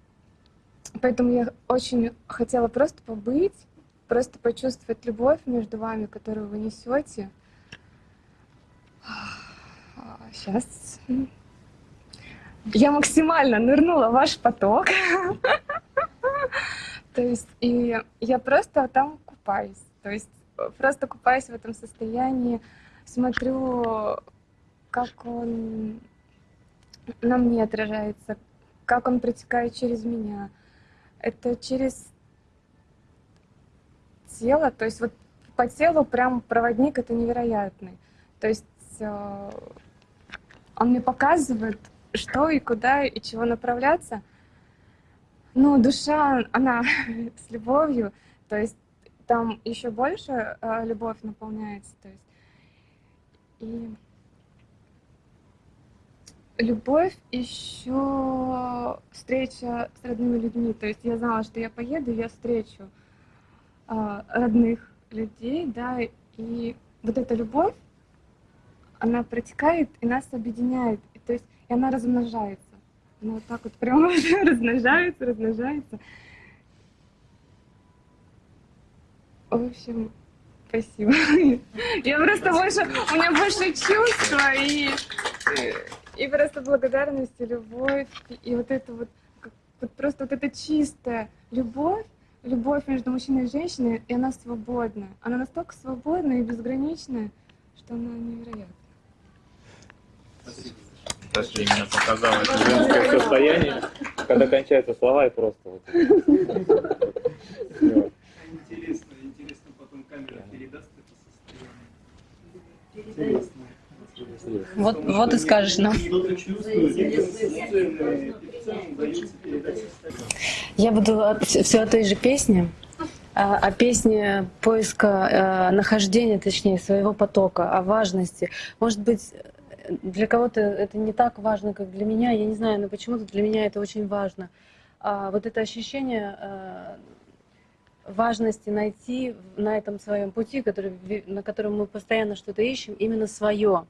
поэтому я очень хотела просто побыть, просто почувствовать любовь между вами, которую вы несете. Сейчас. Я максимально нырнула в ваш поток. То есть, и я просто там купаюсь. То есть, просто купаюсь в этом состоянии, смотрю как он на мне отражается, как он протекает через меня. Это через тело, то есть вот по телу прям проводник это невероятный. То есть э, он мне показывает, что и куда и чего направляться. Ну, душа, она с любовью, то есть там еще больше э, любовь наполняется. То есть, и любовь еще встреча с родными людьми. То есть я знала, что я поеду, я встречу э, родных людей, да, и вот эта любовь, она протекает и нас объединяет. И, то есть и она размножается. Она вот так вот прямо размножается, размножается. В общем, спасибо. Я просто больше, у меня больше чувства и и просто благодарность, и любовь, и вот это вот, вот просто вот эта чистая любовь, любовь между мужчиной и женщиной, и она свободна. Она настолько свободна и безграничная, что она невероятна. Спасибо. Саша именно показала это женское состояние, когда кончаются слова и просто вот. Интересно, интересно потом камера передаст это состояние. Интересно. Вот, вот и скажешь нам. Я буду все о той же песне, о песне поиска, нахождения, точнее, своего потока, о важности. Может быть, для кого-то это не так важно, как для меня, я не знаю, но почему-то для меня это очень важно. А вот это ощущение э, важности найти на этом своем пути, который, на котором мы постоянно что-то ищем, именно свое.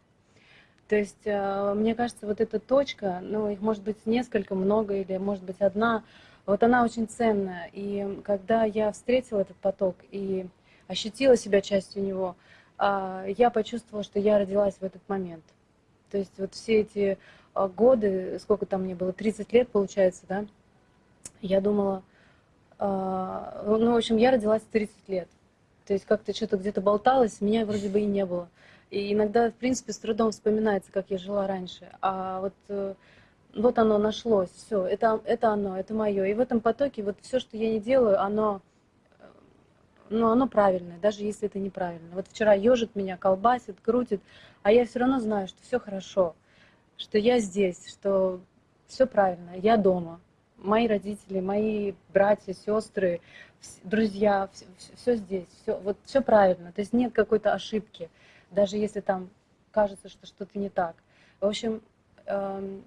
То есть, э, мне кажется, вот эта точка, ну, их может быть несколько, много, или может быть одна, вот она очень ценная. И когда я встретила этот поток и ощутила себя частью него, а, я почувствовала, что я родилась в этот момент. То есть вот все эти а, годы, сколько там мне было, 30 лет получается, да, я думала, а, ну, в общем, я родилась в 30 лет. То есть как-то что-то где-то болталось, меня вроде бы и не было. И иногда, в принципе, с трудом вспоминается, как я жила раньше. А вот, э, вот оно нашлось, все, это, это оно, это мое. И в этом потоке вот все, что я не делаю, оно но оно правильное, даже если это неправильно. Вот вчера ежит меня, колбасит, крутит, а я все равно знаю, что все хорошо, что я здесь, что все правильно, я дома. Мои родители, мои братья, сестры, друзья, все, все здесь, все, вот все правильно. То есть нет какой-то ошибки, даже если там кажется, что что-то не так. В общем, э,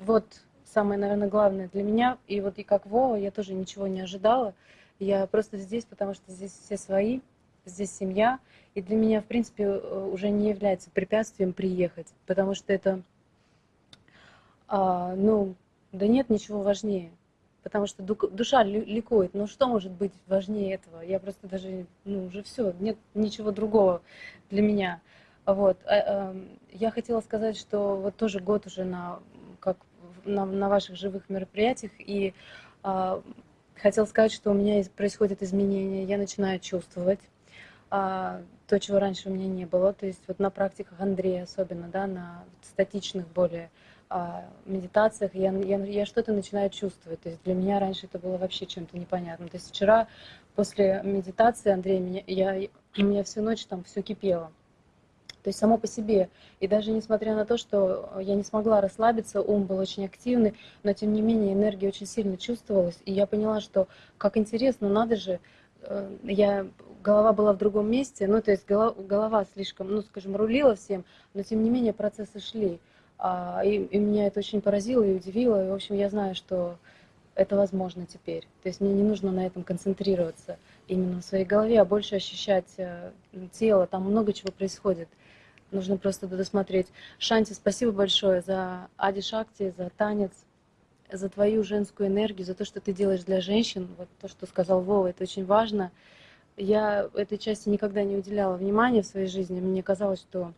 вот самое, наверное, главное для меня, и вот и как Вова, я тоже ничего не ожидала. Я просто здесь, потому что здесь все свои, здесь семья. И для меня, в принципе, э, уже не является препятствием приехать, потому что это, а, ну, да нет ничего важнее. Потому что душа ликует. Ну что может быть важнее этого? Я просто даже, ну уже все, нет ничего другого для меня. Вот. А, эм, я хотела сказать, что вот тоже год уже на, как, на, на ваших живых мероприятиях, и а, Хотел сказать, что у меня происходят изменения, я начинаю чувствовать а, то, чего раньше у меня не было. То есть вот на практиках Андрея особенно, да, на статичных более медитациях я, я, я что-то начинаю чувствовать. То есть для меня раньше это было вообще чем-то непонятным. То есть вчера после медитации Андрей, меня, я, у меня всю ночь там все кипело. То есть само по себе. И даже несмотря на то, что я не смогла расслабиться, ум был очень активный, но тем не менее энергия очень сильно чувствовалась. И я поняла, что как интересно, надо же, э, я, голова была в другом месте, ну то есть голова, голова слишком, ну скажем, рулила всем, но тем не менее процессы шли. А, и, и меня это очень поразило и удивило. И, в общем, я знаю, что это возможно теперь. То есть мне не нужно на этом концентрироваться именно в своей голове, а больше ощущать э, тело. Там много чего происходит. Нужно просто досмотреть. Шанти, спасибо большое за Ади Шакти, за танец, за твою женскую энергию, за то, что ты делаешь для женщин. Вот то, что сказал Вова, это очень важно. Я этой части никогда не уделяла внимания в своей жизни. Мне казалось, что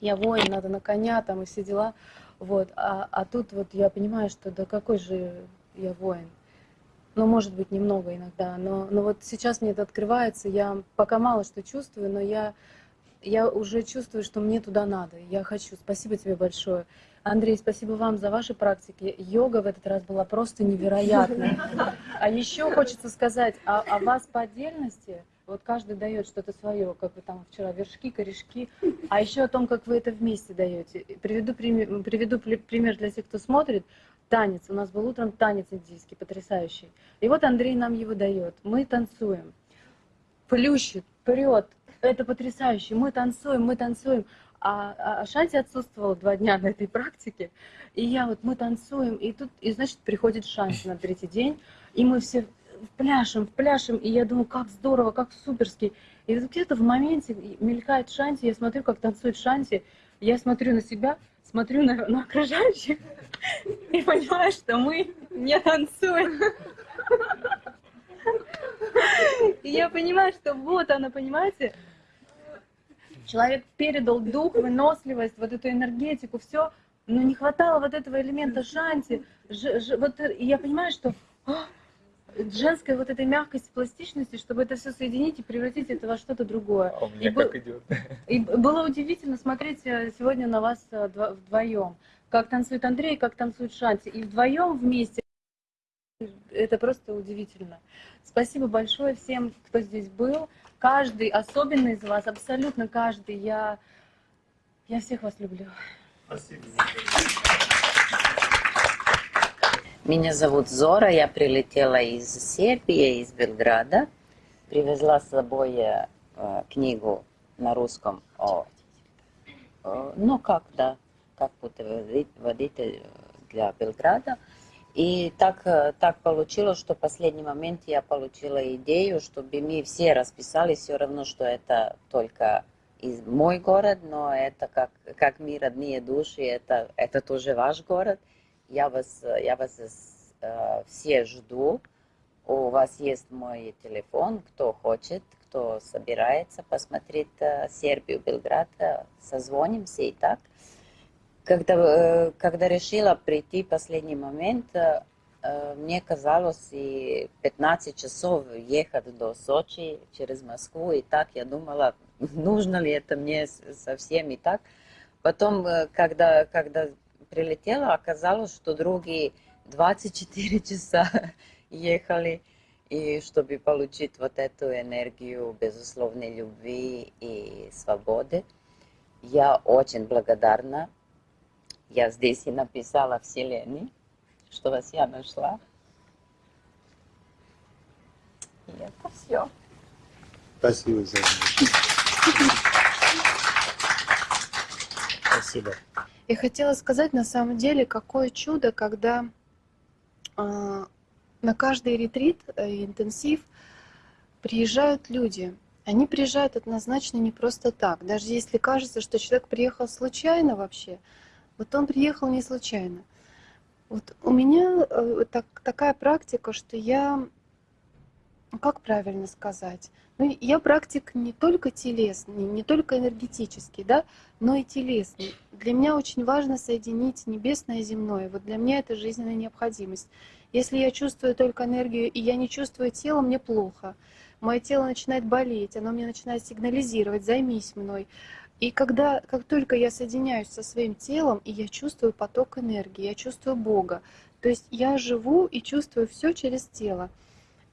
я воин, надо на коня там и все дела. Вот. А, а тут вот я понимаю, что да какой же я воин. Ну, может быть, немного иногда, но, но вот сейчас мне это открывается, я пока мало что чувствую, но я я уже чувствую, что мне туда надо. Я хочу. Спасибо тебе большое. Андрей, спасибо вам за ваши практики. Йога в этот раз была просто невероятной. А еще хочется сказать о, о вас по отдельности. Вот каждый дает что-то свое, как вы там вчера, вершки, корешки. А еще о том, как вы это вместе даете. Приведу, пример, приведу пример для тех, кто смотрит. Танец. У нас был утром танец индийский, потрясающий. И вот Андрей нам его дает. Мы танцуем. Плющит, прет, это потрясающе, мы танцуем, мы танцуем. А, а, а Шанти отсутствовала два дня на этой практике, и я вот, мы танцуем, и тут, и значит, приходит Шанти на третий день, и мы все пляшем, пляшем, и я думаю, как здорово, как суперски. И где-то в моменте мелькает Шанти, я смотрю, как танцует Шанти, я смотрю на себя, смотрю на, на окружающих и понимаю, что мы не танцуем. И я понимаю, что вот она, понимаете, человек передал дух, выносливость, вот эту энергетику, все, но не хватало вот этого элемента шанти. Ж, ж, вот, и я понимаю, что о, женской вот этой мягкости, пластичности, чтобы это все соединить и превратить это во что-то другое. А у меня и как был, идет. И было удивительно смотреть э, сегодня на вас э, вдвоем, как танцует Андрей, как танцует Шанти, и вдвоем вместе. Это просто удивительно. Спасибо большое всем, кто здесь был каждый, особенно из вас, абсолютно каждый. Я, я всех вас люблю. Спасибо. Меня зовут Зора, я прилетела из Сербии, из Белграда. Привезла с собой э, книгу на русском о э, ну как, да, как путеводитель водитель для Белграда. И так, э, так получилось, что в последний момент я получила идею, чтобы мы все расписали, все равно, что это только из мой город, но это как, как мы родные души, это, это тоже ваш город. Я вас, я вас э, все жду. У вас есть мой телефон, кто хочет, кто собирается посмотреть э, Сербию, Белград, э, созвонимся и так. Когда, э, когда решила прийти в последний момент, э, э, мне казалось и 15 часов ехать до Сочи через Москву, и так я думала, нужно ли это мне совсем и так. Потом, когда, когда прилетела, оказалось, что другие 24 часа ехали, и чтобы получить вот эту энергию безусловной любви и свободы. Я очень благодарна. Я здесь и написала Вселенной, что вас я нашла. И это все. Спасибо за Спасибо. Я хотела сказать, на самом деле, какое чудо, когда э, на каждый ретрит, э, интенсив приезжают люди. Они приезжают однозначно не просто так. Даже если кажется, что человек приехал случайно вообще, вот он приехал не случайно. Вот у меня э, так, такая практика, что я, как правильно сказать, ну, я практик не только телесный, не только энергетический, да, но и телесный. Для меня очень важно соединить небесное и земное. Вот для меня это жизненная необходимость. Если я чувствую только энергию, и я не чувствую тело, мне плохо. Мое тело начинает болеть, оно мне начинает сигнализировать, займись мной. И когда, как только я соединяюсь со своим телом, и я чувствую поток энергии, я чувствую Бога, то есть я живу и чувствую все через тело.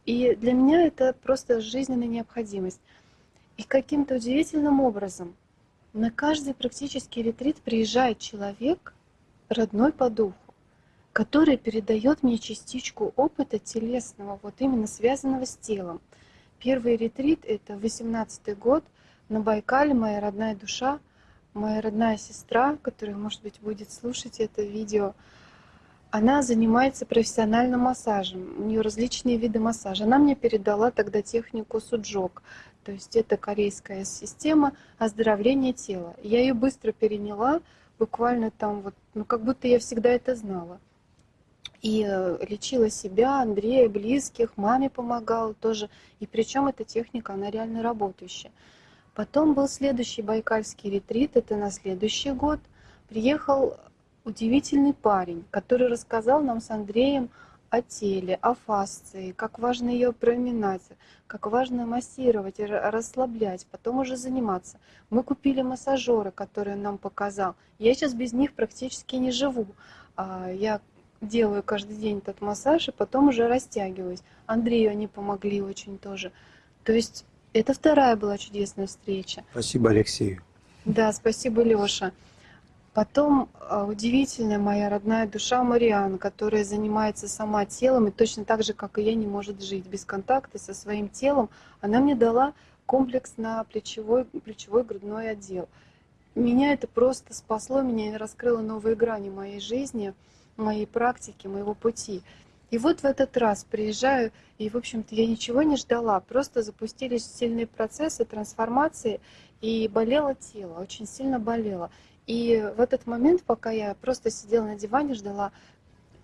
И для меня это просто жизненная необходимость. И каким-то удивительным образом на каждый практически ретрит приезжает человек, родной по духу который передает мне частичку опыта телесного, вот именно связанного с телом. Первый ретрит — это 18 год на Байкале, моя родная душа, моя родная сестра, которая, может быть, будет слушать это видео, она занимается профессиональным массажем, у нее различные виды массажа. Она мне передала тогда технику суджок, то есть это корейская система оздоровления тела. Я ее быстро переняла, буквально там вот, ну как будто я всегда это знала и э, лечила себя, Андрея, близких, маме помогала тоже. И причем эта техника, она реально работающая. Потом был следующий байкальский ретрит, это на следующий год. Приехал удивительный парень, который рассказал нам с Андреем о теле, о фасции, как важно ее проминать, как важно массировать, расслаблять, потом уже заниматься. Мы купили массажеры, которые он нам показал. Я сейчас без них практически не живу. А, я делаю каждый день этот массаж, и потом уже растягиваюсь. Андрею они помогли очень тоже. То есть это вторая была чудесная встреча. Спасибо Алексею. Да, спасибо, Леша. Потом а, удивительная моя родная душа Мариан, которая занимается сама телом и точно так же, как и я, не может жить без контакта со своим телом. Она мне дала комплекс на плечевой, плечевой грудной отдел. Меня это просто спасло, меня раскрыло новые грани моей жизни моей практики, моего пути. И вот в этот раз приезжаю, и, в общем-то, я ничего не ждала, просто запустились сильные процессы трансформации, и болело тело, очень сильно болело. И в этот момент, пока я просто сидела на диване, ждала,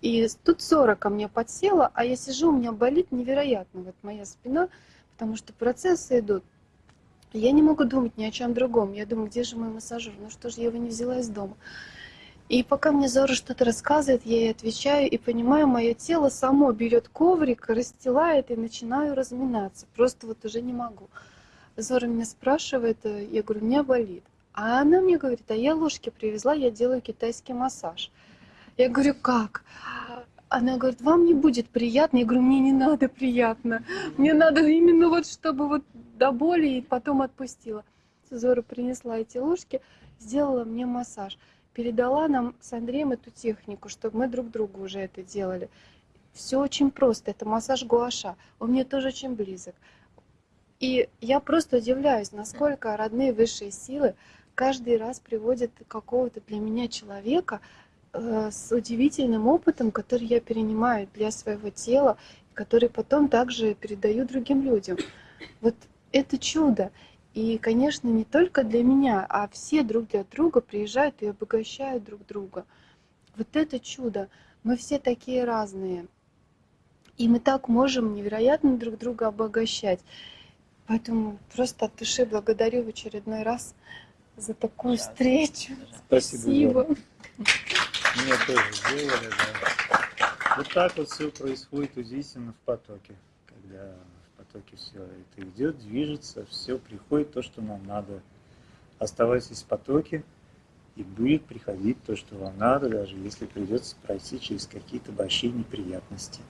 и тут ссора ко мне подсела, а я сижу, у меня болит невероятно вот моя спина, потому что процессы идут. Я не могу думать ни о чем другом. Я думаю, где же мой массажер? Ну что же я его не взяла из дома? И пока мне Зора что-то рассказывает, я ей отвечаю и понимаю, мое тело само берет коврик, расстилает и начинаю разминаться. Просто вот уже не могу. Зора меня спрашивает, э, я говорю, у меня болит. А она мне говорит, а я ложки привезла, я делаю китайский массаж. Я говорю, как? Она говорит, вам не будет приятно. Я говорю, мне не надо приятно. Мне надо именно вот, чтобы вот до боли и потом отпустила. Зора принесла эти ложки, сделала мне массаж передала нам с Андреем эту технику, чтобы мы друг другу уже это делали. Все очень просто, это массаж гуаша, он мне тоже очень близок. И я просто удивляюсь, насколько родные высшие силы каждый раз приводят какого-то для меня человека э, с удивительным опытом, который я перенимаю для своего тела, который потом также передаю другим людям. Вот это чудо. И, конечно, не только для меня, а все друг для друга приезжают и обогащают друг друга. Вот это чудо. Мы все такие разные. И мы так можем невероятно друг друга обогащать. Поэтому просто от души благодарю в очередной раз за такую встречу. Спасибо. Мне тоже сделали, да. Вот так вот все происходит удивительно в потоке, когда потоке все это идет, движется, все приходит то, что нам надо. Оставайтесь в потоке, и будет приходить то, что вам надо, даже если придется пройти через какие-то большие неприятности.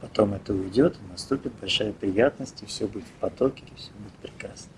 Потом это уйдет, и наступит большая приятность, и все будет в потоке, и все будет прекрасно.